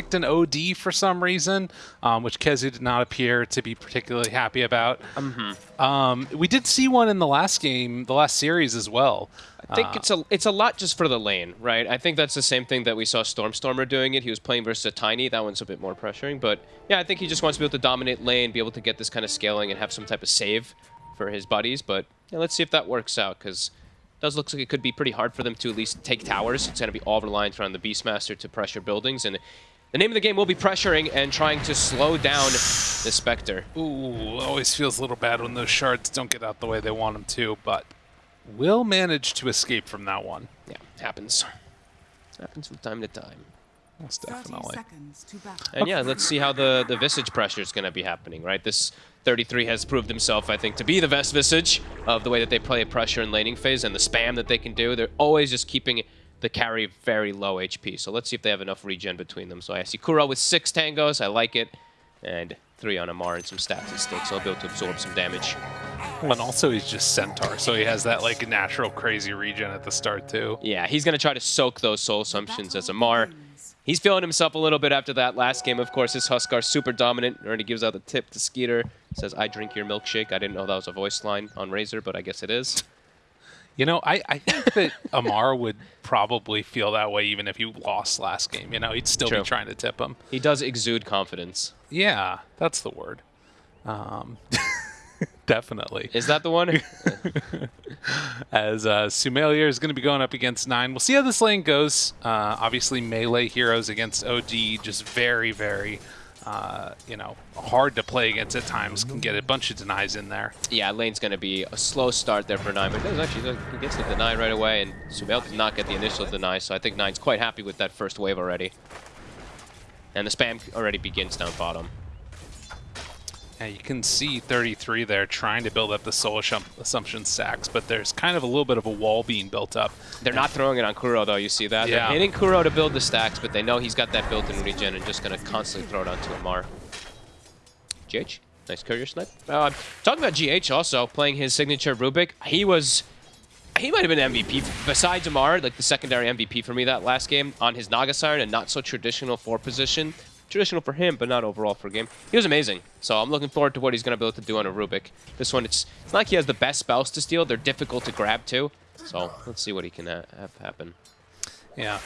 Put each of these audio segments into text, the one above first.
picked an OD for some reason, um, which Kezu did not appear to be particularly happy about. Mm-hmm. Um, we did see one in the last game, the last series as well. I think it's a it's a lot just for the lane, right? I think that's the same thing that we saw Stormstormer doing it. He was playing versus a Tiny. That one's a bit more pressuring, but yeah, I think he just wants to be able to dominate lane, be able to get this kind of scaling and have some type of save for his buddies. But yeah, let's see if that works out because it does look like it could be pretty hard for them to at least take towers. It's going to be all reliant around the Beastmaster to pressure buildings and. The name of the game will be pressuring and trying to slow down the Spectre. Ooh, always feels a little bad when those shards don't get out the way they want them to, but will manage to escape from that one. Yeah, happens. Happens from time to time. Most definitely. And yeah, let's see how the, the Visage pressure is going to be happening, right? This 33 has proved himself, I think, to be the best Visage of the way that they play pressure in laning phase and the spam that they can do. They're always just keeping the carry very low HP. So let's see if they have enough regen between them. So I see Kuro with six tangos. I like it. And three on Ammar and some stats at stake, so he'll be able to absorb some damage. And also he's just Centaur, so he has that like natural crazy regen at the start too. Yeah, he's going to try to soak those soul assumptions as Ammar. He's feeling himself a little bit after that last game. Of course, his Huskar super dominant. Already gives out the tip to Skeeter. Says, I drink your milkshake. I didn't know that was a voice line on Razor, but I guess it is. You know, I, I think that Ammar would probably feel that way even if he lost last game. You know, he'd still True. be trying to tip him. He does exude confidence. Yeah, that's the word. Um, definitely. Is that the one? As uh, is going to be going up against Nine. We'll see how this lane goes. Uh, obviously, melee heroes against OD, just very, very, uh, you know, hard to play against at times. Can get a bunch of denies in there. yeah, lane's going to be a slow start there for Nine, but does actually he gets the deny right away, and Sumail did not get the initial deny, so I think Nine's quite happy with that first wave already. And the spam already begins down bottom. Yeah, you can see 33 there trying to build up the soul assumption stacks, but there's kind of a little bit of a wall being built up. They're not throwing it on Kuro, though, you see that? Yeah. They're hitting Kuro to build the stacks, but they know he's got that built-in regen and just going to constantly throw it onto Ammar. GH, nice courier snipe. Uh, talking about GH also, playing his signature Rubik, he was... He might have been MVP, besides Ammar, like the secondary MVP for me that last game, on his Naga Siren, a not-so-traditional four position. Traditional for him, but not overall for game. He was amazing, so I'm looking forward to what he's going to be able to do on a Rubik. This one, it's, it's not like he has the best spells to steal. They're difficult to grab, too. So let's see what he can ha have happen. Yeah,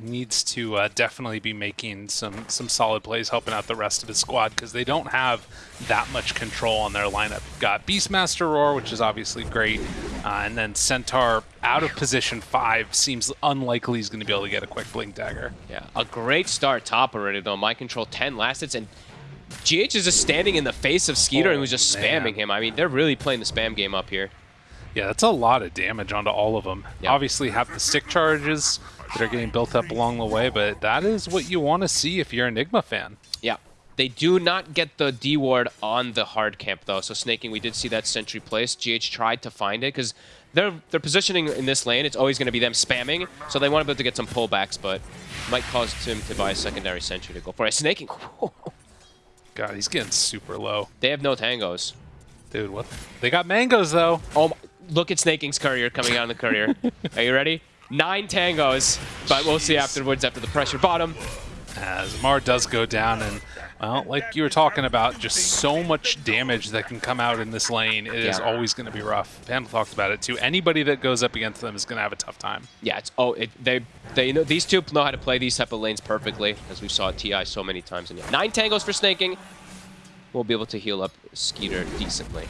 needs to uh, definitely be making some some solid plays, helping out the rest of his squad because they don't have that much control on their lineup. You've got Beastmaster Roar, which is obviously great, uh, and then Centaur out of position five seems unlikely he's going to be able to get a quick blink dagger. Yeah, a great start top already, though. MinD_ContRoL 10 last hits, and GH is just standing in the face of Skeeter and Oh, was just man. spamming him. I mean, they're really playing the spam game up here. Yeah, that's a lot of damage onto all of them. Yeah. Obviously, have the stick charges that are getting built up along the way, but that is what you want to see if you're an Enigma fan. Yeah. They do not get the D ward on the hard camp though. So snaking, we did see that sentry place. GH tried to find it because they're they're positioning in this lane. It's always going to be them spamming, so they want to be able to get some pullbacks, but might cause him to buy a secondary sentry to go for it. Snaking, God, he's getting super low. they have no tangos. Dude, what? They got mangoes, though. Oh, my, look at Snaking's courier coming out on the courier. Are you ready? Nine tangos, but we'll see afterwards after the pressure bottom. Uh, as Mar does go down, and, well, like you were talking about, just so much damage that can come out in this lane. It is Yeah. always going to be rough. Vandal talked about it, too. Anybody that goes up against them is going to have a tough time. Yeah, it's oh, it, they they know these two know how to play these type of lanes perfectly, as we saw at Ti so many times. And yeah, nine tangos for snaking. We'll be able to heal up Skeeter decently.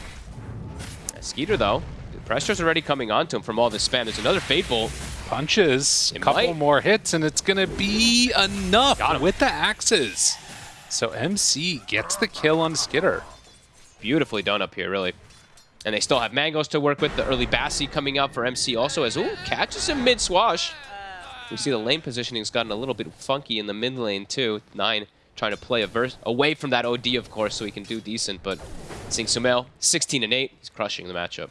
Skeeter though, pressure's already coming onto him from all this spam. There's another Fateful. Punches, a couple might. more hits, and it's going to be enough with the axes. So MC gets the kill on Skitter. Beautifully done up here, really. And they still have Mangoes to work with. The early Bassi coming out for MC also as, ooh, catches him mid-swash. We see the lane positioning's gotten a little bit funky in the mid lane, too. Nine trying to play a verse away from that OD, of course, so he can do decent. But seeing Sumail, 16 and 8, he's crushing the matchup.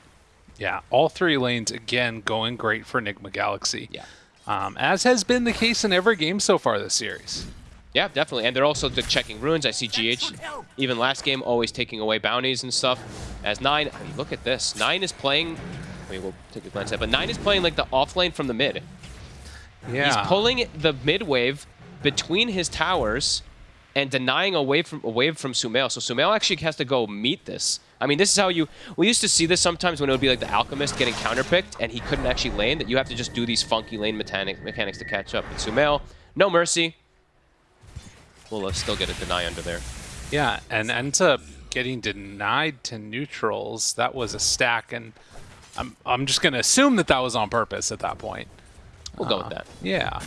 Yeah, all three lanes, again, going great for Enigma Galaxy. Yeah. Um, as has been the case in every game so far this series. Yeah, definitely. And they're also the checking runes. I see GH, even last game, always taking away bounties and stuff. As Nine, I mean, look at this. Nine is playing, I mean, we'll take a glance at it, but Nine is playing like the off lane from the mid. Yeah. He's pulling the mid wave between his towers and denying a wave from, a wave from Sumail. So Sumail actually has to go meet this. I mean, this is how you... We used to see this sometimes when it would be like the Alchemist getting counterpicked and he couldn't actually lane, that you have to just do these funky lane mechanic, mechanics to catch up. But Sumail, no mercy. We'll uh, still get a deny under there. Yeah, and ends up getting denied to neutrals. That was a stack, and I'm, I'm just going to assume that that was on purpose at that point. We'll go with that. Yeah.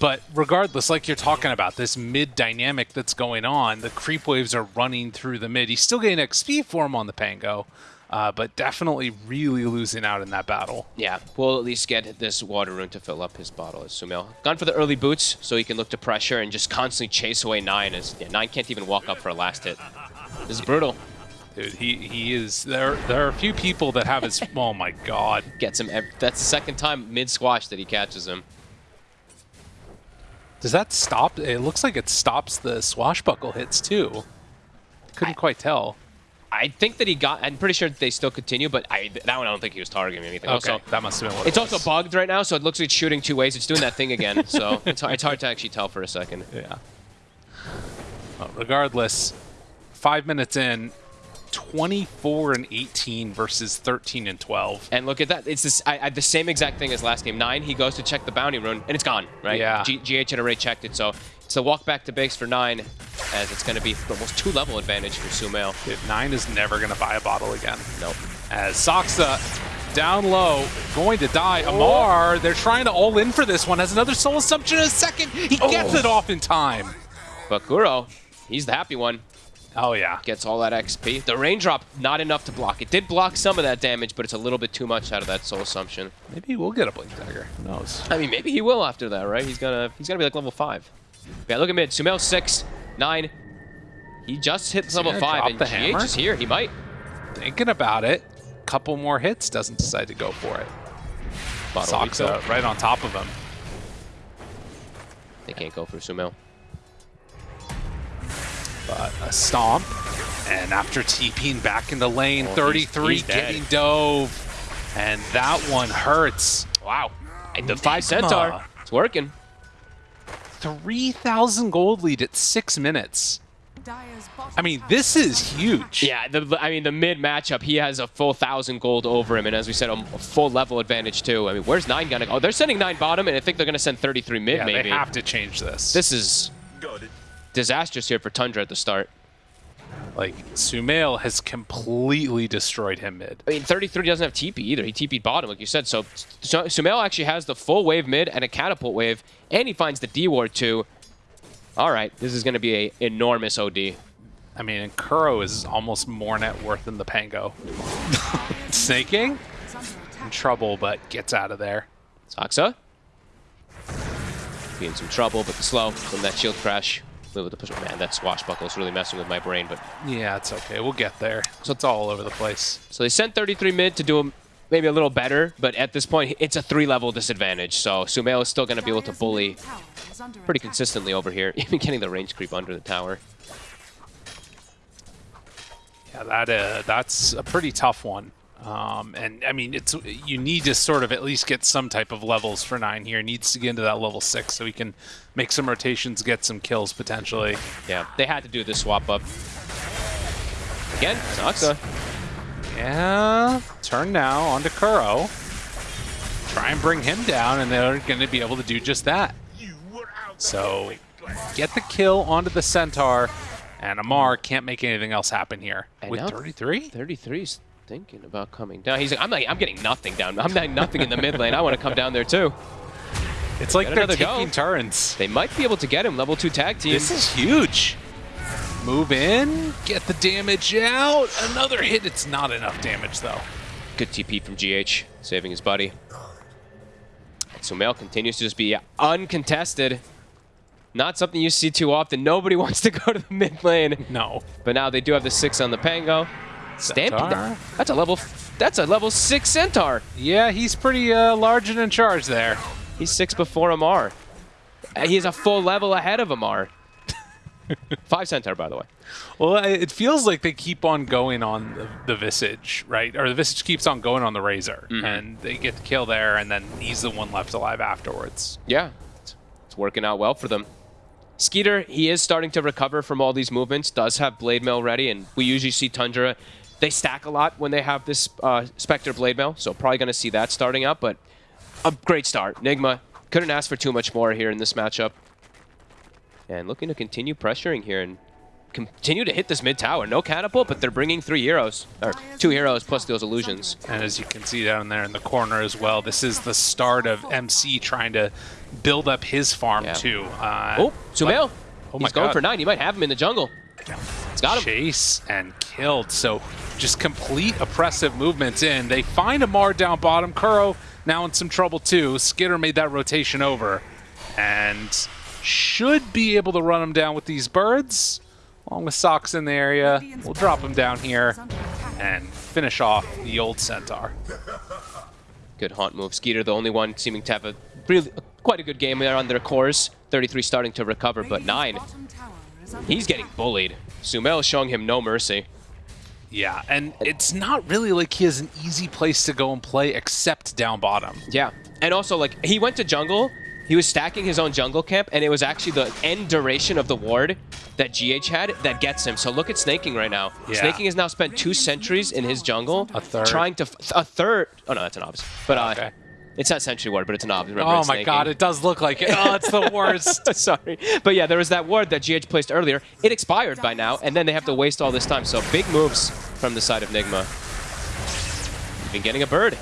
But regardless, like you're talking about, this mid dynamic that's going on, the creep waves are running through the mid. He's still getting XP for him on the Pango, uh, but definitely really losing out in that battle. Yeah, we'll at least get this water rune to fill up his bottle as Sumail. Gone for the early boots so he can look to pressure and just constantly chase away Nine as yeah, Nine can't even walk up for a last hit. This is brutal. Dude, he, he is there. There are a few people that have his. oh my god! Gets him. ev- That's the second time mid squash that he catches him. Does that stop? It looks like it stops the swashbuckle hits too. Couldn't quite tell. I think that he got. I'm pretty sure they still continue, but I that one I don't think he was targeting anything. Okay, Also, that must have been what it's it also bugged right now, so it looks like it's shooting two ways. It's doing that thing again, so it's, hard- it's hard to actually tell for a second. Yeah. Well, regardless, five minutes in, 24 and 18 versus 13 and 12. And look at that. It's this, I, I, the same exact thing as last game. Nine, he goes to check the bounty rune, and it's gone, right? Yeah. G GH had already checked it, so it's a walk back to base for Nine, as it's going to be almost two level advantage for Sumail. Nine is never going to buy a bottle again. Nope. As Soxa down low, going to die. Oh. Ammar, they're trying to all in for this one. Has another soul assumption in a second. He gets oh. it off in time. But Kuro, he's the happy one. Oh, yeah. Gets all that XP. The raindrop, not enough to block. It did block some of that damage, but it's a little bit too much out of that soul assumption. Maybe we'll get a Blink Dagger. Who knows? I mean, maybe he will after that, right? He's gonna he's gonna be like level five. Yeah, look at mid. Sumail six, nine. He just hit he level five, and the GH hammer? is here. He might. Thinking about it. Couple more hits, doesn't decide to go for it. Bottle refill. Soxa right on top of him. They can't go for Sumail. But a stomp. And after TPing back in the lane, Oh, 33 he's dead. getting dove. And that one hurts. Wow. And the five centaur. It's working. 3,000 gold lead at six minutes. I mean, this is huge. Yeah, the, I mean, the mid matchup, he has a full thousand gold over him, and as we said, a, a full level advantage too. I mean, where's nine gonna go? Oh, they're sending nine bottom, and I think they're gonna send 33 mid, Yeah, maybe. they have to change this. This is disastrous here for Tundra at the start. like, Sumail has completely destroyed him mid. I mean, 33 doesn't have TP either. He TP'd bottom, like you said. So, so Sumail actually has the full wave mid and a catapult wave, and he finds the D ward too. All right, this is going to be a enormous OD. I mean, and Kuro is almost more net worth than the Pango. Snaking? In trouble, but gets out of there. Saksa. Be in some trouble, but the slow from that shield crash. With the push. Man, that swashbuckle is really messing with my brain. But Yeah, it's okay. We'll get there. So it's all over the place. So they sent 33 mid to do him maybe a little better, but at this point, it's a three-level disadvantage. So Sumail is still going to be able to bully pretty consistently over here, even getting the range creep under the tower. Yeah, that uh, that's a pretty tough one. Um, and I mean, it's you need to sort of at least get some type of levels for nine here. Needs to get into that level six so he can make some rotations, get some kills potentially. Yeah, they had to do this swap up. Again, Saksa. Yeah, turn now onto Kuro. Try and bring him down, and they're going to be able to do just that. So get the kill onto the Centaur, and Ammar can't make anything else happen here. And With now- 33? 33's thinking about coming down. He's like, I'm like, I'm getting nothing down. I'm getting nothing in the mid lane. I want to come down there too. It's like they're another go. taking turns. They might be able to get him. Level two tag team. This is huge. Move in, get the damage out. Another hit. It's not enough damage, though. Good TP from GH, saving his buddy. And Sumail continues to just be uncontested. Not something you see too often. Nobody wants to go to the mid lane. No. But now they do have the six on the Pango. Stampede. Centaur. That's a level. That's a level six Centaur. Yeah, he's pretty uh, large and in charge there. He's six before Ammar. He's a full level ahead of Ammar. Five Centaur, by the way. Well, it feels like they keep on going on the, the Visage, right? Or the Visage keeps on going on the Razor, Mm-hmm. and they get the kill there, and then he's the one left alive afterwards. Yeah. It's It's working out well for them. Skeeter, he is starting to recover from all these movements, does have Blade Mail ready, and we usually see Tundra, they stack a lot when they have this uh, Spectre Blade Mail, so probably going to see that starting up, but a great start. Nigma couldn't ask for too much more here in this matchup. And looking to continue pressuring here and continue to hit this mid tower. No catapult, but they're bringing three heroes, or two heroes plus those illusions. And as you can see down there in the corner as well, this is the start of MC trying to build up his farm Yeah. too. Uh, Oh, Sumail. Oh my He's going God. for nine. He might have him in the jungle. It's got him. chase and killed. So just complete oppressive movements in. They find Ammar down bottom. Kuro now in some trouble too. Skitter made that rotation over and should be able to run him down with these birds. Along with Socks in the area. We'll drop him down here and finish off the old Centaur. Good haunt move. Skeeter, the only one seeming to have a really quite a good game there on their cores. 33 starting to recover, but nine. He's getting bullied. Sumail showing him no mercy. Yeah, and it's not really like he has an easy place to go and play except down bottom. Yeah. And also, like, he went to jungle. He was stacking his own jungle camp, and it was actually the end duration of the ward that GH had that gets him. So look at Snaking right now. Yeah. Snaking has now spent two sentries in his jungle. A third. Trying to... f- A third... Oh, no, that's an obvious. But, uh... Okay. It's not Sentry Ward, but it's an obvious. Remember, Oh my god, it does look like it. Oh, it's the worst. Sorry. But yeah, there was that ward that GH placed earlier. It expired by now, and then they have to waste all this time. So big moves from the side of Nigma. Been getting a bird.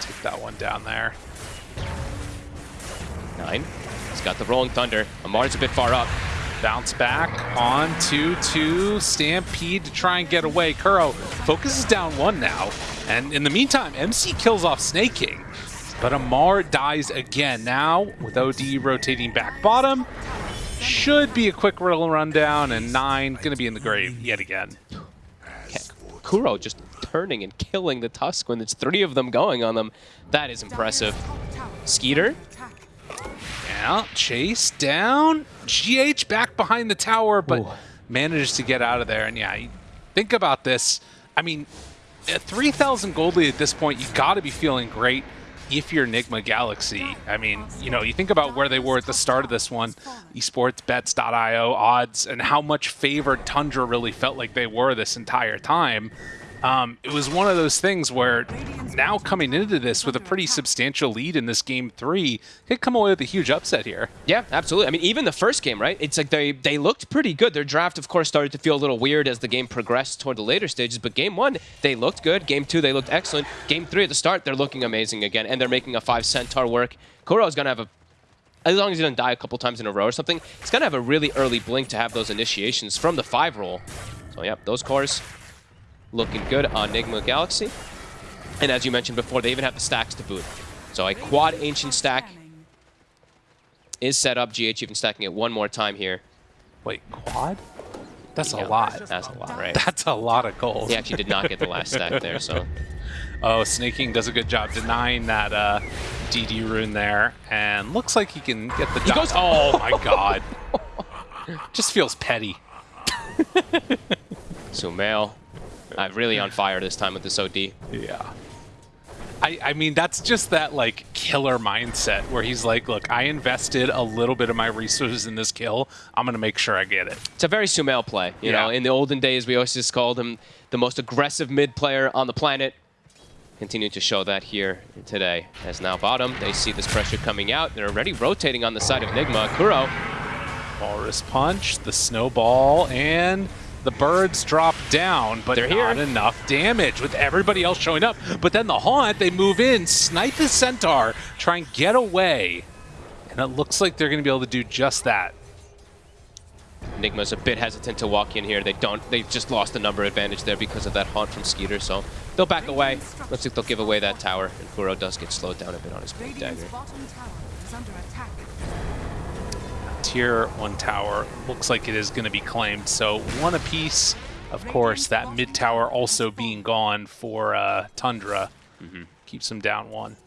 Take that one down there. Nine. He's got the Rolling Thunder. Ammar's a bit far up. Bounce back on 2-2. Stampede to try and get away. Kuro focuses down one now. And in the meantime, MC kills off Snake King. But Ammar dies again. Now, with OD rotating back bottom, should be a quick little rundown. And nine going to be in the grave yet again. Kuro just turning and killing the Tusk when there's three of them going on them. That is impressive. Skeeter. Yeah, chase down. GH back behind the tower, but Ooh. manages to get out of there. And yeah, think about this. I mean, at 3,000 gold lead at this point, you've got to be feeling great if you're Enigma Galaxy. I mean, you know, you think about where they were at the start of this one, esportsbets.io odds, and how much favored Tundra really felt like they were this entire time. Um, it was one of those things where now coming into this with a pretty substantial lead in this game three, could come away with a huge upset here. Yeah, absolutely. I mean, even the first game, right? It's like they they looked pretty good. Their draft, of course, started to feel a little weird as the game progressed toward the later stages. But game one, they looked good. Game two, they looked excellent. Game three at the start, they're looking amazing again, and they're making a five centaur work. Kuro's gonna have a as long as he doesn't die a couple times in a row or something, he's gonna have a really early blink to have those initiations from the five roll. So yep, those cores looking good on Enigma Galaxy. And as you mentioned before, they even have the stacks to boot. So a quad ancient stack is set up. GH even stacking it one more time here. Wait, quad? That's Yeah, a lot. That's a lot, right? That's a lot of gold. He actually did not get the last stack there, so Oh, Snaking does a good job denying that uh, DD rune there, and looks like he can get the. He goes- Oh my god! Just feels petty. Sumail, uh, really on fire this time with this OD. Yeah. I, I mean, that's just that, like, killer mindset where he's like, look, I invested a little bit of my resources in this kill. I'm going to make sure I get it. It's a very Sumail play. You know, in the olden days, we always just called him the most aggressive mid player on the planet. Continue to show that here today. As now bottom, they see this pressure coming out. They're already rotating on the side of Nigma. Kuro, Walrus Punch, the Snowball, and the birds drop down, but They're not here. enough damage with everybody else showing up. But then the Haunt, they move in, snipe the Centaur, try and get away. And it looks like they're going to be able to do just that. Nigma's a bit hesitant to walk in here. They don't. They've just lost the number advantage there because of that haunt from Skeeter. So they'll back away. Looks like they'll give away that tower. And Kuro does get slowed down a bit on his blade dagger. Tier 1 tower looks like it is going to be claimed. So one apiece. Of course, that mid tower also being gone for uh, Tundra. Keeps them down one.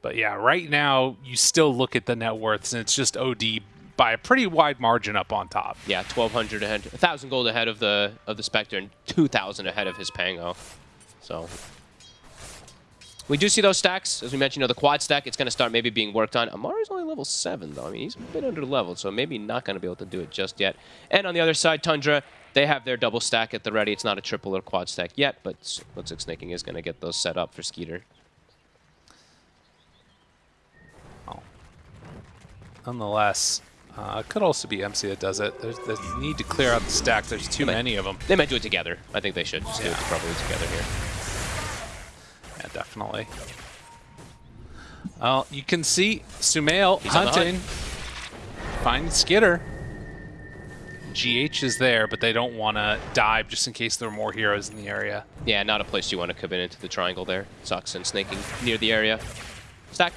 But yeah, right now, you still look at the net worths, and it's just OD by a pretty wide margin up on top. Yeah, 1,200 ahead, 1,000 gold ahead of the of the Spectre, and 2,000 ahead of his Pango. So We do see those stacks. As we mentioned, you know, the quad stack, it's going to start maybe being worked on. Ammar's only level 7, though. I mean, he's a bit under leveled, so maybe not going to be able to do it just yet. And on the other side, Tundra, they have their double stack at the ready. It's not a triple or quad stack yet, but looks like Snaking is going to get those set up for Skeeter. Oh. Nonetheless, uh, could also be MC that does it. There's the need to clear out the stack. There's too might- many of them. They might do it together. I think they should just do it Yeah. probably together here. Yeah, definitely. Well, you can see Sumail He's on hunt. hunting. Find Skitter. GH is there, but they don't want to dive just in case there are more heroes in the area. Yeah, not a place you want to commit into the triangle there. Sucks and snaking near the area. Stack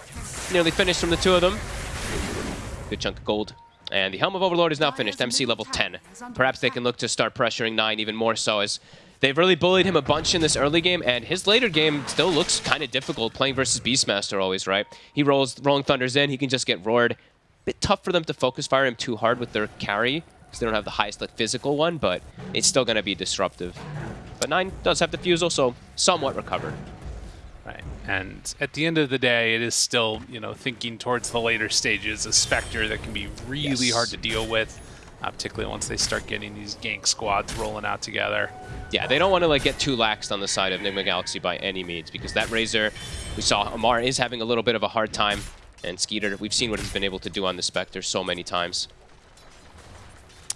nearly finished from the two of them. Good chunk of gold. And the Helm of Overlord is now finished, MC level 10. Perhaps they can look to start pressuring 9 even more so as they've really bullied him a bunch in this early game, and his later game still looks kind of difficult playing versus Beastmaster always, right? He rolls Rolling Thunders in, he can just get roared. Bit tough for them to focus fire him too hard with their carry, because they don't have the highest like physical one, but it's still going to be disruptive. But 9 does have the Fusel, so somewhat recovered. Right. And at the end of the day, it is still, you know, thinking towards the later stages, a Spectre that can be really Yes. hard to deal with, uh, particularly once they start getting these gank squads rolling out together. Yeah, they don't want to like get too laxed on the side of Enigma Galaxy by any means because that Razor, we saw Ammar is having a little bit of a hard time, and Skeeter, we've seen what he's been able to do on the Spectre so many times.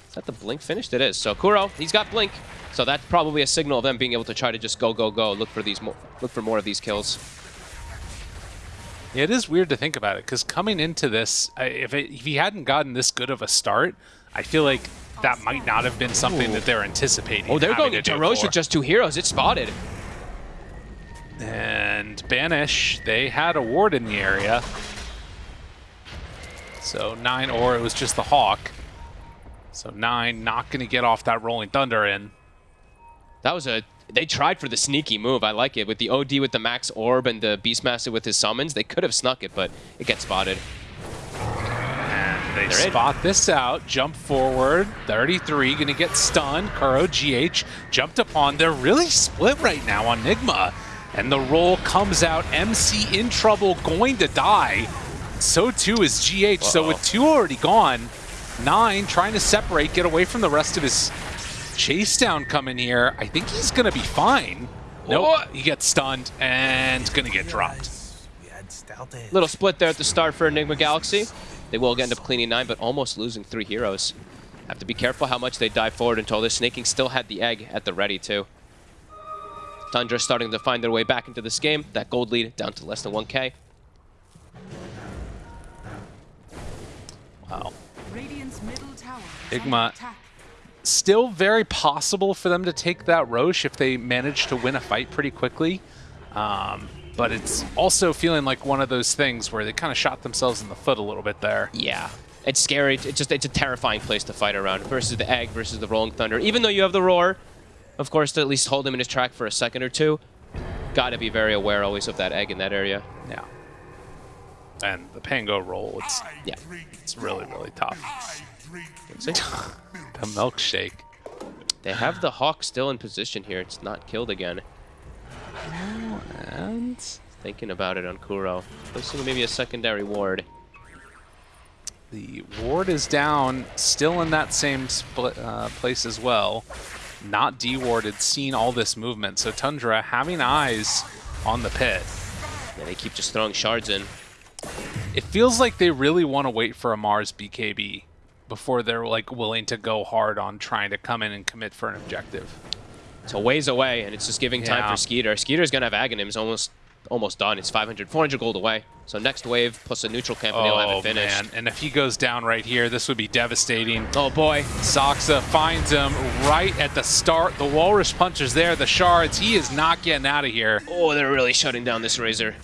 Is that the Blink finished? It is. So Kuro, he's got Blink, so that's probably a signal of them being able to try to just go, go, go, look for these, mo look for more of these kills. Yeah, it is weird to think about it because coming into this, if, it, if he hadn't gotten this good of a start, I feel like that might not have been something Ooh. that they're anticipating. Oh, they're going to into Roche with just two heroes. It's spotted. And Banish, they had a ward in the area. So nine, or it was just the Hawk. So nine, not going to get off that Rolling Thunder in. That was a. They tried for the sneaky move. I like it with the OD with the max orb and the Beastmaster with his summons. They could have snuck it, but it gets spotted. And they They're in. spot this out, jump forward. 33 going to get stunned. Kuro, GH jumped upon. They're really split right now on Nigma. And the roll comes out. MC in trouble, going to die. So too is GH. So Uh-oh. with two already gone, nine trying to separate, get away from the rest of his chase down coming here. I think he's going to be fine. Nope, Oh. he gets stunned and going to get dropped. We had stealth edge. Little split there at the start for Enigma Galaxy. They will end up cleaning nine, but almost losing three heroes. Have to be careful how much they dive forward until this Snaking still had the egg at the ready, too. Tundra starting to find their way back into this game. That gold lead down to less than 1k. Wow. Radiant's middle tower is Igma. still very possible for them to take that Roche if they manage to win a fight pretty quickly. Um, but it's also feeling like one of those things where they kind of shot themselves in the foot a little bit there. Yeah. It's scary. It's just it's a terrifying place to fight around versus the egg versus the rolling thunder. Even though you have the roar, of course, to at least hold him in his track for a second or two. Got to be very aware always of that egg in that area. Yeah. And the Pango roll, it's Yeah. it's really, really tough. See? The milkshake. They have the hawk still in position here. It's not killed again. And Thinking about it on Kuro. Placing maybe a secondary ward. the ward is down, still in that same split, uh, place as well. Not dewarded, seeing all this movement. So Tundra having eyes on the pit. And they keep just throwing shards in. It feels like they really want to wait for a Mars BKB before they're like willing to go hard on trying to come in and commit for an objective. It's a ways away, and it's just giving time for Skeeter. Skeeter's gonna have Aghanims almost almost done. It's 500, 400 gold away. So next wave plus a neutral camp, and they'll have Oh it finished. man! And if he goes down right here, this would be devastating. Oh boy. Saksa finds him right at the start. The Walrus punches there, the shards. He is not getting out of here. Oh, they're really shutting down this Razor.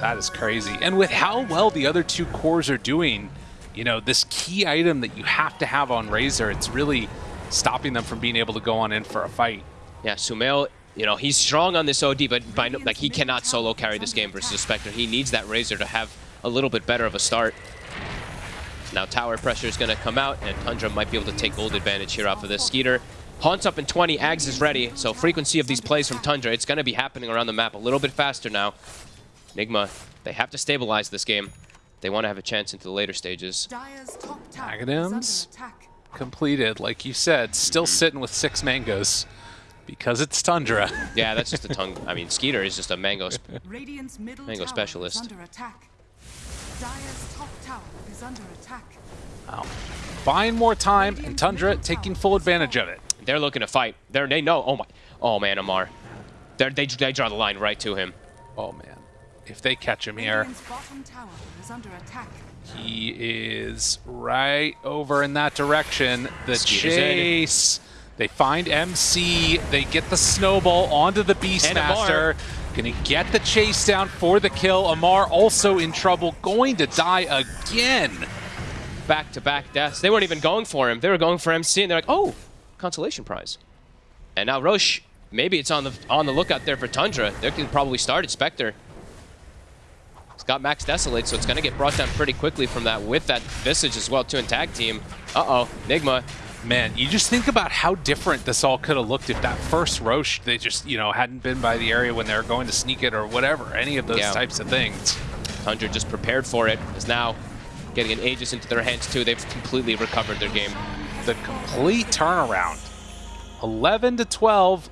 That is crazy. And with how well the other two cores are doing, you know, this key item that you have to have on Razor, it's really stopping them from being able to go on in for a fight. Yeah, Sumail, you know, he's strong on this OD, but by no, like he cannot solo carry this game versus Spectre. He needs that Razor to have a little bit better of a start. Now tower pressure is going to come out, and Tundra might be able to take gold advantage here off of this Skeeter. Haunts up in 20, Ags is ready. So frequency of these plays from Tundra, it's going to be happening around the map a little bit faster now. Nigma, they have to stabilize this game. They want to have a chance into the later stages. Dyer's top tower is Magnums? under attack. Completed, like you said, still mm-hmm. sitting with six mangoes because it's Tundra. Yeah, that's just a tongue. I mean, Skeeter is just a mango. Sp middle Mango tower specialist. is under attack. Top tower is under attack. Wow. Buying more time, and Tundra taking full advantage of it. They're looking to fight. They're, they know. Oh my. Oh man, Ammar. They're, they they draw the line right to him. Oh man, if they catch him here, Radiant's bottom tower is under attack. he is right over in that direction. The Skeeter's chase. They find MC. They get the snowball onto the. Beastmaster. Gonna get the chase down for the kill. Ammar also in trouble, going to die again. Back to back deaths. They weren't even going for him. They were going for MC, and they're like, oh, consolation prize. And now Roche, maybe it's on the on the lookout there for Tundra. They can probably start at Spectre. It's got Max Desolate, so it's going to get brought down pretty quickly from that with that Visage as well, too, in tag team. Uh-oh, Nigma. Man, you just think about how different this all could have looked if that first Roche, they just, you know, hadn't been by the area when they were going to sneak it or whatever, any of those Yeah. types of things. Tundra just prepared for it. Is now getting an Aegis into their hands, too. They've completely recovered their game. The complete turnaround. 11 to 12,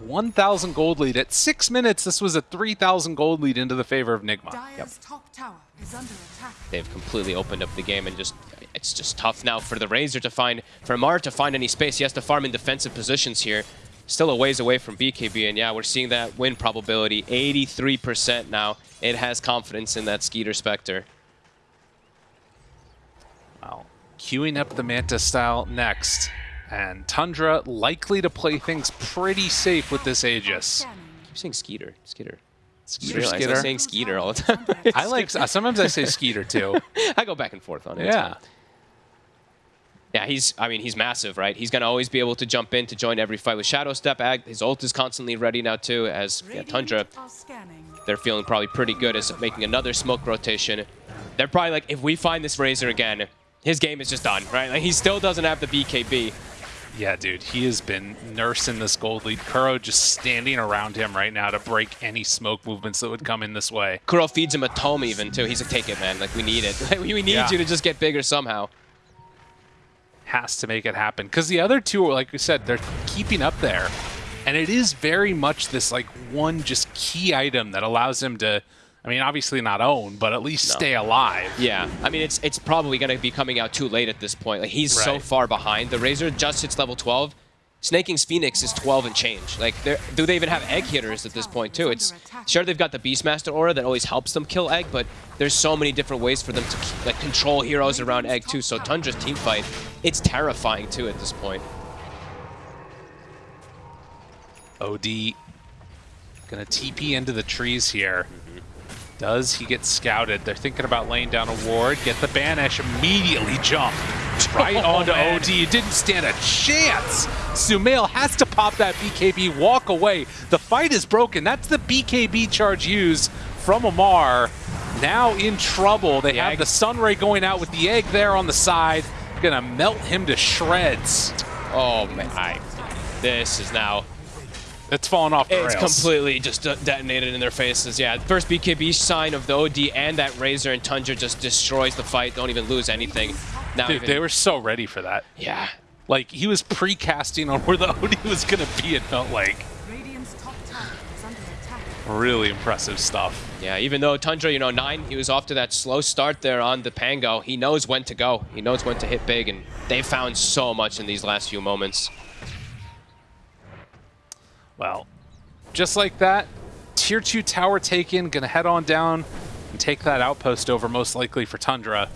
1,000 gold lead. At six minutes, this was a 3,000 gold lead into the favor of Nigma. Dire's top tower is under attack. they've completely opened up the game and just it's just tough now for the Razor to find for Ammar to find any space. He has to farm in defensive positions here. Still a ways away from BKB, and yeah, we're seeing that win probability 83% now. It has confidence in that Skeeter Spectre. Well, queuing up the Manta style next. And Tundra likely to play things pretty safe with this Aegis. Scanning. keep saying Skeeter. Skeeter. Skeeter, Realize I'm Skeeter. saying Skeeter all the time. I like, uh, sometimes I say Skeeter too. I go back and forth on it. yeah. Yeah, he's, I mean, he's massive, right? He's going to always be able to jump in to join every fight with Shadow Step. Ag, his ult is constantly ready now, too, as yeah, Tundra they're feeling probably pretty good as making another smoke rotation. They're probably like, if we find this Razor again, his game is just done, right? Like he still doesn't have the BKB. Yeah, dude, he has been nursing this gold lead. Kuro just standing around him right now to break any smoke movements that would come in this way. Kuro feeds him a tome even too. He's like, take it, man. Like we need it. Like, we we need Yeah. you to just get bigger somehow. Has to make it happen. Because the other two, like we said, they're keeping up there. And it is very much this like one just key item that allows him to, I mean, obviously not own, but at least stay alive. Yeah, I mean it's it's probably gonna be coming out too late at this point. Like he's so far behind. The Razor just hits level 12. Snaking's Phoenix is 12 and change. Like, do they even have egg hitters at this point too? It's sure they've got the Beastmaster aura that always helps them kill egg, but there's so many different ways for them to like control heroes around egg too. So Tundra's team fight, it's terrifying too at this point. OD gonna TP into the trees here. Mm-hmm. Does he get scouted? They're thinking about laying down a ward. Get the banish. Immediately jump right Oh, onto man. OD. It didn't stand a chance. Sumail has to pop that BKB, walk away. The fight is broken. That's the BKB charge used from Ammar. Now in trouble. They The have egg. the Sunray going out with the egg there on the side. Gonna melt him to shreds. Oh man, I, this is now It's falling off the It's rails. completely just detonated in their faces. Yeah, first BKB sign of the OD and that Razor and Tundra just destroys the fight. Don't even lose anything. Now Dude, even- they were so ready for that. yeah. Like he was pre-casting on where the OD was gonna be. It felt like Radiant's top tower is under attack. really impressive stuff. Yeah, even though Tundra, you know, nine, he was off to that slow start there on the Pango. He knows when to go. He knows when to hit big, and they found so much in these last few moments. Well, just like that, tier two tower taken. Gonna head on down and take that outpost over, most likely for Tundra.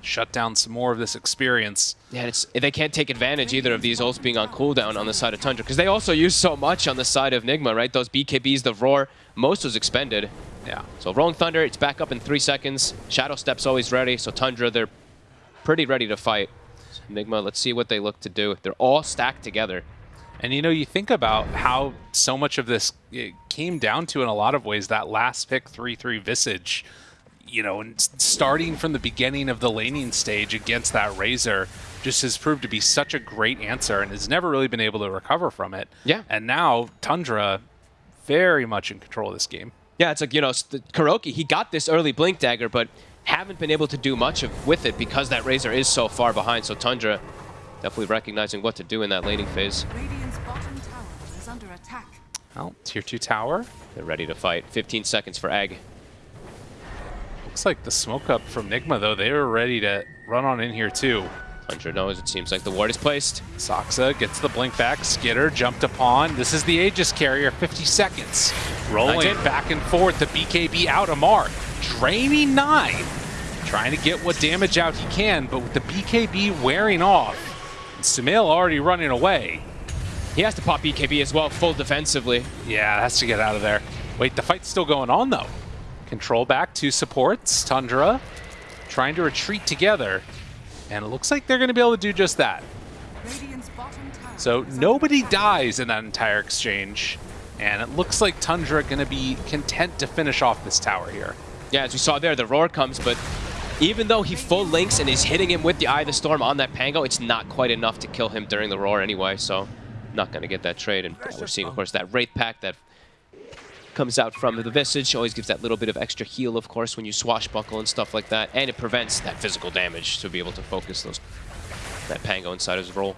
Shut down some more of this experience. Yeah, it's they can't take advantage either of these ults being on cooldown on the side of Tundra because they also use so much on the side of Nigma, right? Those BKBs, the roar, most was expended. Yeah. So Rolling Thunder, it's back up in three seconds. Shadow Step's always ready. So Tundra, they're pretty ready to fight. So Nigma, let's see what they look to do. They're all stacked together. And you know, you think about how so much of this it came down to, in a lot of ways, that last pick 3 3 Visage. you know, and starting from the beginning of the laning stage against that Razor just has proved to be such a great answer and has never really been able to recover from it. Yeah. And now Tundra very much in control of this game. Yeah, it's like, you know, KuroKy, he got this early Blink Dagger, but haven't been able to do much of, with it because that Razor is so far behind. So Tundra definitely recognizing what to do in that laning phase. Well, tier 2 tower. They're ready to fight. 15 seconds for Egg. Looks like the smoke up from Nigma, though. They were ready to run on in here, too. Tundra knows it seems like the ward is placed. Soxa gets the blink back. Skitter jumped upon. This is the Aegis carrier. 50 seconds. Rolling 19. back and forth. The BKB out. Ammar draining nine. Trying to get what damage out he can, but with the BKB wearing off, and Sumail already running away. He has to pop BKB as well, full defensively. Yeah, has to get out of there. Wait, the fight's still going on though. Control back, two supports. Tundra trying to retreat together. And it looks like they're going to be able to do just that. Radiant's bottom tower So nobody dies in that entire exchange. And it looks like Tundra going to be content to finish off this tower here. Yeah, as we saw there, the roar comes, but even though he full links and is hitting him with the Eye of the Storm on that Pango, it's not quite enough to kill him during the roar anyway, so not going to get that trade. And we're seeing, of course, that Wraith Pact that comes out from the Visage. Always gives that little bit of extra heal, of course, when you swashbuckle and stuff like that. And it prevents that physical damage to be able to focus those that Pango inside his roll.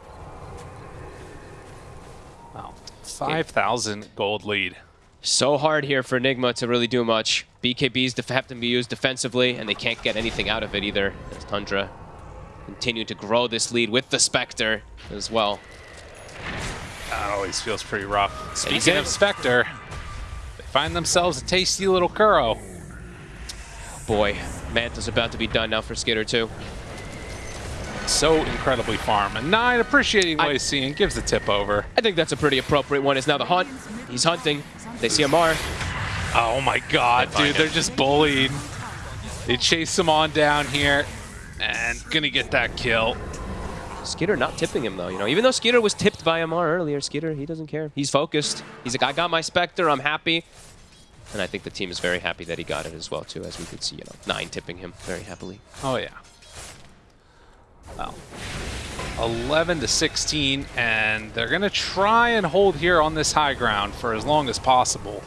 Wow. 5,000 gold lead. So hard here for Enigma to really do much. BKBs def- have to be used defensively, and they can't get anything out of it either. As Tundra continue to grow this lead with the Spectre as well. That always feels pretty rough. Speaking of Spectre, they find themselves a tasty little Kuro. Boy, Manta's about to be done now for Skitter too. So incredibly farm. And nine appreciating what I- he's seeing gives the tip over. I think that's a pretty appropriate one. It's now the hunt. He's hunting. They see Ammar. Oh my god, They dude, they're just bullying. They chase him on down here and gonna get that kill. Skitter not tipping him though. You know, even though Skitter was tipped by Ammar earlier, Skitter he doesn't care. He's focused. He's like, I got my Spectre. I'm happy. And I think the team is very happy that he got it as well too, as we could see. You know, nine tipping him very happily. Oh yeah. Well, 11 to 16, and they're gonna try and hold here on this high ground for as long as possible.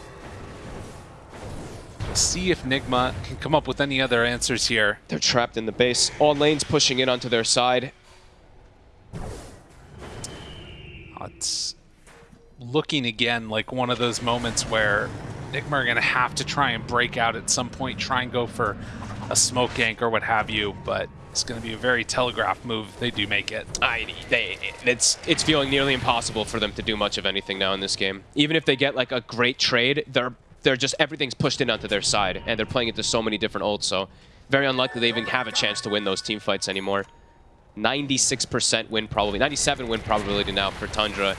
See if Nigma can come up with any other answers here. They're trapped in the base. All lanes pushing in onto their side. It's looking again like one of those moments where Nigma are gonna have to try and break out at some point, try and go for a smoke gank or what have you, but it's gonna be a very telegraph move if they do make it. I, they, it's it's feeling nearly impossible for them to do much of anything now in this game. Even if they get like a great trade, they're they're just everything's pushed in onto their side, and they're playing into so many different ults. So very unlikely they even have a chance to win those team fights anymore. 96% win probably, 97 win probability now for Tundra.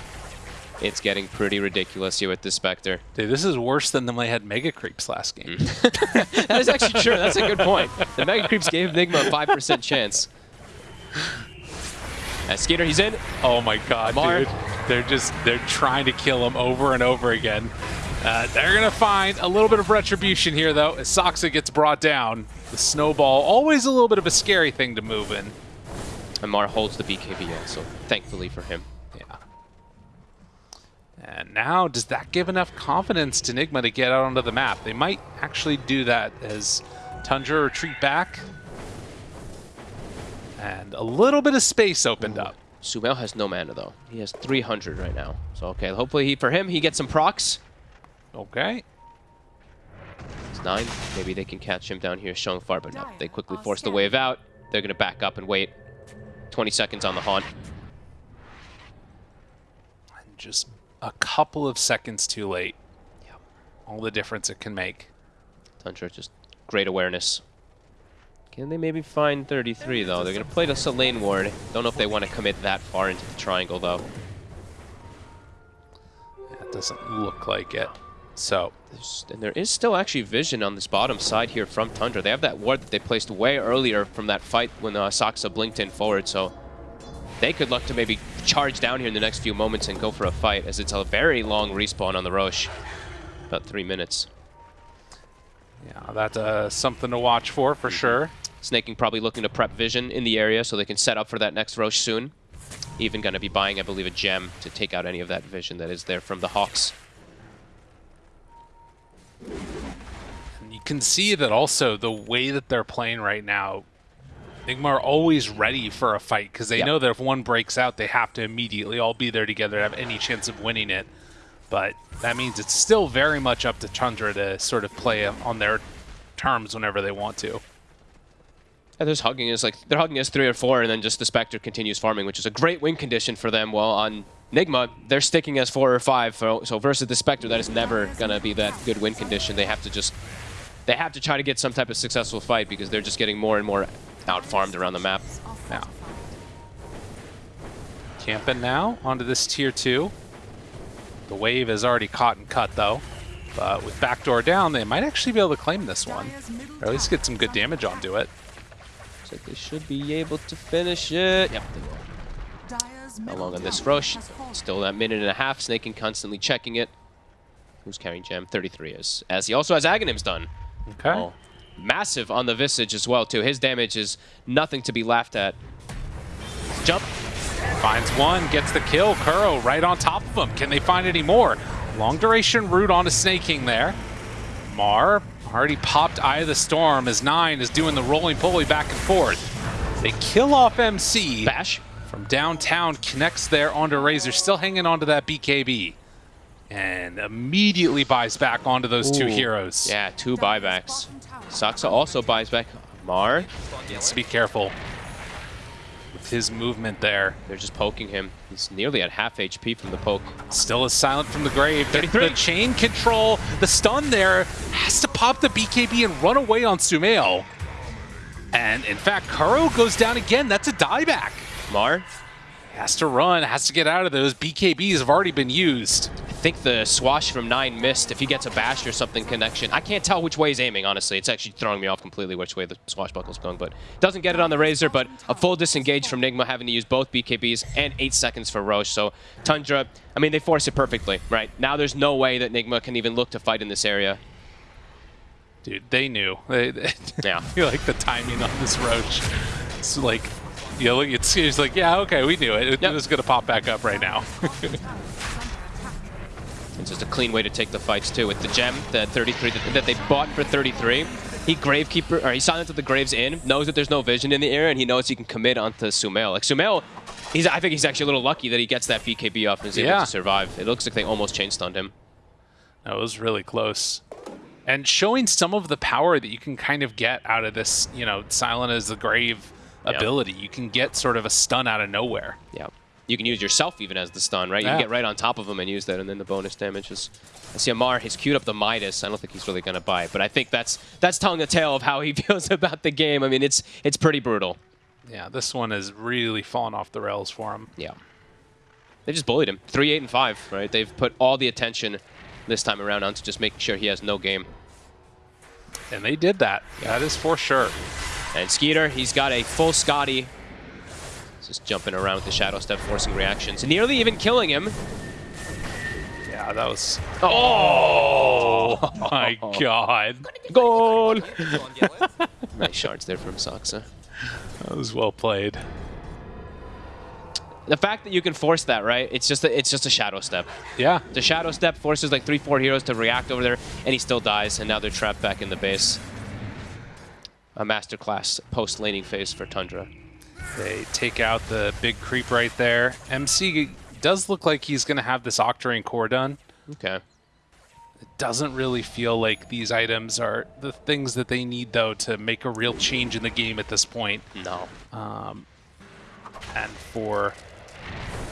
It's getting pretty ridiculous here with the Spectre. Dude, this is worse than when they had Mega Creeps last game. That is actually true. That's a good point. The Mega Creeps gave Enigma a 5% chance. As Skeeter, he's in. Oh my god, dude. They're just, they're trying to kill him over and over again. Uh, they're going to find a little bit of retribution here, though, as Soxa gets brought down. The snowball, always a little bit of a scary thing to move in. Ammar holds the BKB in, so thankfully for him. Yeah. And now, does that give enough confidence to Nigma to get out onto the map? They might actually do that as Tundra retreat back. And a little bit of space opened up. Sumail has no mana though. He has 300 right now. So okay, hopefully he, for him he gets some procs. Okay. It's nine. Maybe they can catch him down here showing far, but no. They quickly force the wave out. They're gonna back up and wait. 20 seconds on the haunt. And just a couple of seconds too late. Yep. All the difference it can make. Tundra just great awareness. Can they maybe find 33 though? They're gonna play the Selene ward. Don't know if they want to commit that far into the triangle though. It doesn't look like it. So, and there is still actually vision on this bottom side here from Tundra. They have that ward that they placed way earlier from that fight when uh, Saksa blinked in forward, so they could look to maybe charge down here in the next few moments and go for a fight, as it's a very long respawn on the Roche. About three minutes. Yeah, that's uh, something to watch for, for sure. Snaking probably looking to prep vision in the area so they can set up for that next Roche soon. Even going to be buying, I believe, a gem to take out any of that vision that is there from the Hawks. And you can see that also the way that they're playing right now, Nigma are always ready for a fight because they Yep. know that if one breaks out, they have to immediately all be there together to have any chance of winning it. But that means it's still very much up to Tundra to sort of play on their terms whenever they want to. Yeah, there's hugging us like they're hugging us three or four, and then just the Spectre continues farming, which is a great win condition for them. While on Nigma, they're sticking as four or five. So, so versus the Spectre, that is never gonna be that good win condition. They have to just they have to try to get some type of successful fight because they're just getting more and more out farmed around the map. Are Yeah. fortified. Camping now onto this tier two. The wave is already caught and cut though. But with backdoor down, they might actually be able to claim this one. Or at least get some good damage onto it. So they should be able to finish it. Yep. they will. How long on this Rosh? Still that minute and a half. Sneyking constantly checking it. Who's carrying gem? 33 is. As he also has Aghanim's done. Okay. Oh, massive on the Visage as well, too. His damage is nothing to be laughed at. Jump. Finds one, gets the kill. Kuro right on top of him. Can they find any more? Long duration root onto Sneyking there. Mar already popped Eye of the Storm as Nine is doing the rolling pulley back and forth. They kill off MC Bash. From downtown, connects there onto Razor, still hanging onto that BKB. And immediately buys back onto those two heroes. Yeah, two buybacks. Saksa also buys back Mar. Needs to be careful with his movement there. They're just poking him. He's nearly at half HP from the poke. Still is silent from the grave. The- 33. The chain control, the stun there, has to pop the BKB and run away on Sumail. And in fact, Kuro goes down again. That's a dieback. Mar, Has to run, has to get out of those. BKBs have already been used. I think the swash from 9 missed. If he gets a bash or something connection, I can't tell which way he's aiming, honestly. It's actually throwing me off completely which way the swashbuckle's going, but doesn't get it on the Razor, but a full disengage from Nigma having to use both BKBs and 8 seconds for Rosh. So Tundra, I mean, they force it perfectly, right? Now there's no way that Nigma can even look to fight in this area. Dude, they knew. They, they Yeah. I feel like the timing on this Rosh. It's like, you look, it's, it's like, yeah, okay, we knew it. It Yep. was going to pop back up right now. bottom tower is under attack. It's just a clean way to take the fights too. With the gem, the 33 that, that they bought for 33, he gravekeeper or he silenced the graves in, knows that there's no vision in the area, and he knows he can commit onto Sumail. Like Sumail, he's I think he's actually a little lucky that he gets that BKB off and is able to survive. It looks like they almost chain stunned him. That was really close. And showing some of the power that you can kind of get out of this, you know, silent as the grave Yeah. ability. You can get sort of a stun out of nowhere. Yeah. You can use yourself even as the stun, right? You Yeah. can get right on top of him and use that, and then the bonus damage is. I see Ammar, he's queued up the Midas. I don't think he's really going to buy it, but I think that's that's telling a tale of how he feels about the game. I mean, it's it's pretty brutal. Yeah, this one has really fallen off the rails for him. Yeah. They just bullied him. 3, 8, and 5, right? They've put all the attention this time around onto just making sure he has no game. And they did that. That is for sure. And Skeeter, he's got a full Skadi. Just jumping around with the Shadow Step, forcing reactions. Nearly even killing him. Yeah, that was. Oh! Oh my god. Goal! nice shards there from Saksa. That was well played. The fact that you can force that, right? It's just a, it's just a Shadow Step. Yeah. The Shadow Step forces like three, four heroes to react over there, and he still dies, and now they're trapped back in the base. A masterclass post-laning phase for Tundra. They take out the big creep right there. MC does look like he's going to have this Octarine core done. Okay. It doesn't really feel like these items are the things that they need, though, to make a real change in the game at this point. No. Um, And for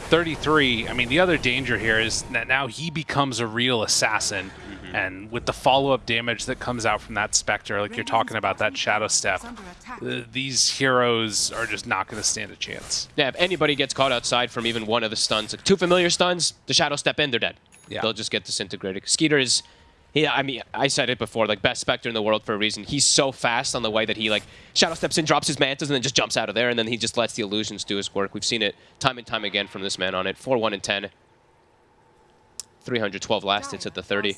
33, I mean, the other danger here is that now he becomes a real assassin. And with the follow-up damage that comes out from that Spectre, like you're talking about that Shadow Step, uh, these heroes are just not going to stand a chance. Yeah, if anybody gets caught outside from even one of the stuns, like two familiar stuns, the shadow step in, they're dead. Yeah. They'll just get disintegrated. Skeeter is, yeah, I mean, I said it before, like best Spectre in the world for a reason. He's so fast on the way that he like shadow steps in, drops his mantas, and then just jumps out of there, and then he just lets the illusions do his work. We've seen it time and time again from this man on it. 4, 1, and 10. 312 last hits at the 30.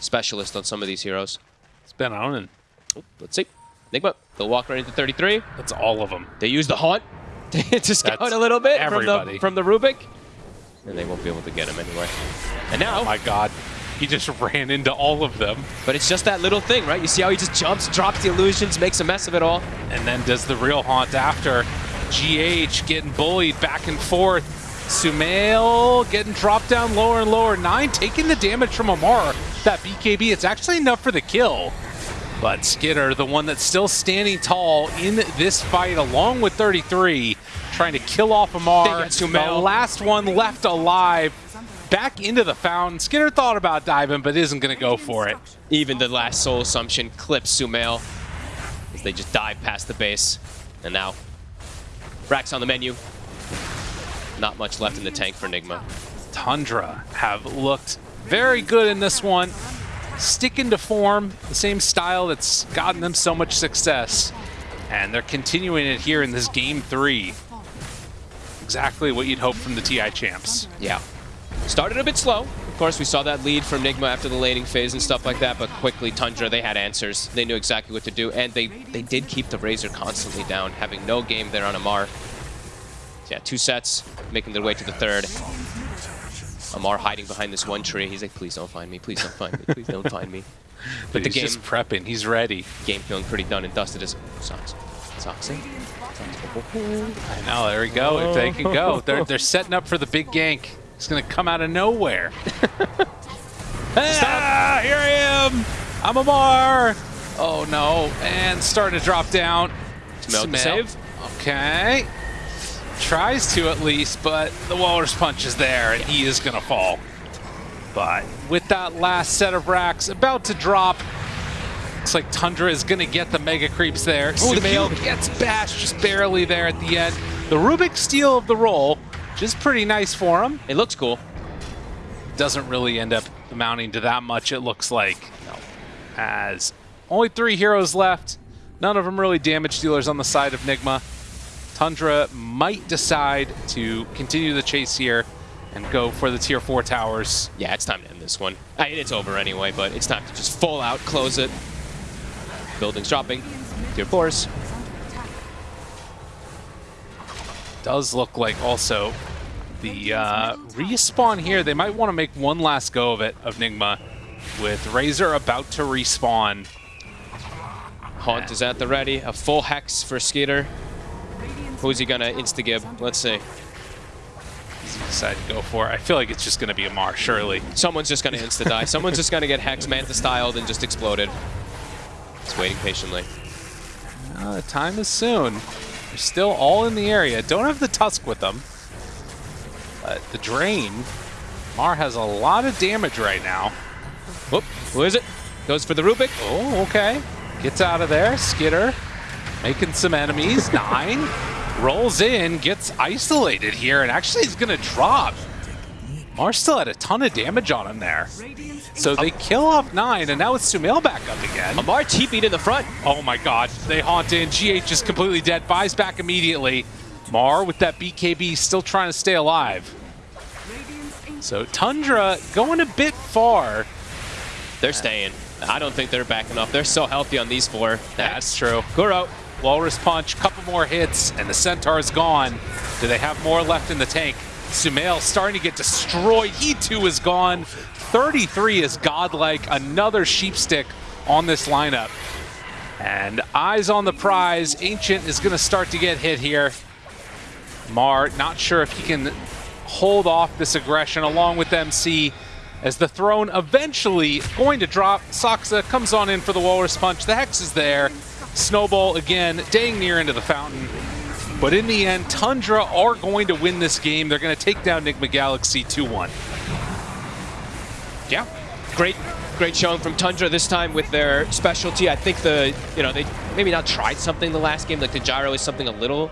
Specialist on some of these heroes. It's been on, and Oop, let's see. Nigma, they'll walk right into 33. that's all of them. They use the haunt to scout That's a little bit from the, from the Rubik. And they won't be able to get him anyway. And now, Oh my god. He just ran into all of them. but it's just that little thing, right? You see how he just jumps, drops the illusions, makes a mess of it all. and then does the real haunt after. GH getting bullied back and forth. Sumail getting dropped down lower and lower. Nine taking the damage from Ammar. That BKB, it's actually enough for the kill. But Skinner, the one that's still standing tall in this fight, along with 33, trying to kill off Ammar. The last one left alive. Back into the fountain. Skinner thought about diving, but isn't going to go for it. Even the last soul assumption clips Sumail as they just dive past the base. And now, Rax on the menu. Not much left in the tank for Nigma. Tundra have looked very good in this one. Sticking to form, the same style that's gotten them so much success. And they're continuing it here in this game three. Exactly what you'd hope from the TI champs. Yeah. Started a bit slow. Of course, we saw that lead from Nigma after the laning phase and stuff like that, but quickly Tundra, they had answers. They knew exactly what to do, and they, they did keep the Razor constantly down, having no game there on Ammar. So yeah, two sets, making their way to the third. Ammar hiding behind this one tree. He's like, please don't find me, please don't find me, please don't find me. But, But the he's just prepping. He's ready. game feeling pretty done and dusted as Sox. Soxy? I know. There we go. If they can go, they're they're setting up for the big gank. It's gonna come out of nowhere. ah, here I am. I'm Ammar. Oh no! And starting to drop down. Smell Smell. save. Okay. Tries to at least, but the Walrus Punch is there, and he is going to fall. But with that last set of racks about to drop, looks like Tundra is going to get the Mega Creeps there. Oh, Sumail cube. gets bashed just barely there at the end. The Rubik steal of the roll, which is pretty nice for him. It looks cool. Doesn't really end up amounting to that much, it looks like. As only three heroes left, none of them really damage dealers on the side of Nigma. Tundra might decide to continue the chase here and go for the tier 4 towers. Yeah, it's time to end this one. I mean, it's over anyway, but it's time to just full out close it. Buildings dropping. Tier 4s. Does look like also the uh, respawn here, they might want to make one last go of it, of Nigma, with Razor about to respawn. Haunt is at the ready. A full hex for Skeeter. Who's he gonna insta-gib? Let's see. Decide to go for it? I feel like it's just going to be Ammar, surely. Someone's just gonna insta-die. Someone's just gonna get hex manta styled and just exploded. Just waiting patiently. Uh, the time is soon. They're still all in the area. Don't have the Tusk with them. But the Drain, Mar has a lot of damage right now. Whoop, who is it? Goes for the Rubik. Oh, okay. Gets out of there. Skiter making some enemies. Nine rolls in, gets isolated here, and actually is going to drop. Mar still had a ton of damage on him there. So they kill off nine, and now it's Sumail back up again. Ammar TP'd in the front. Oh my god, they haunt in. GH is completely dead. Buys back immediately. Mar with that BKB still trying to stay alive. So Tundra going a bit far. They're staying. I don't think they're backing off. They're so healthy on these four. That's true. Kuro. Walrus Punch, couple more hits, and the Centaur is gone. Do they have more left in the tank? Sumail starting to get destroyed. He too is gone. 33 is godlike. Another sheep stick on this lineup. And eyes on the prize. Ancient is going to start to get hit here. Mar, not sure if he can hold off this aggression along with MC as the throne eventually going to drop. Saksa comes on in for the Walrus Punch. The Hex is there. Snowball again, dang near into the fountain. But in the end, Tundra are going to win this game. They're going to take down Nigma Galaxy 2-1. Yeah, great, great showing from Tundra this time with their specialty. I think the, you know, they maybe not tried something the last game, like the gyro is something a little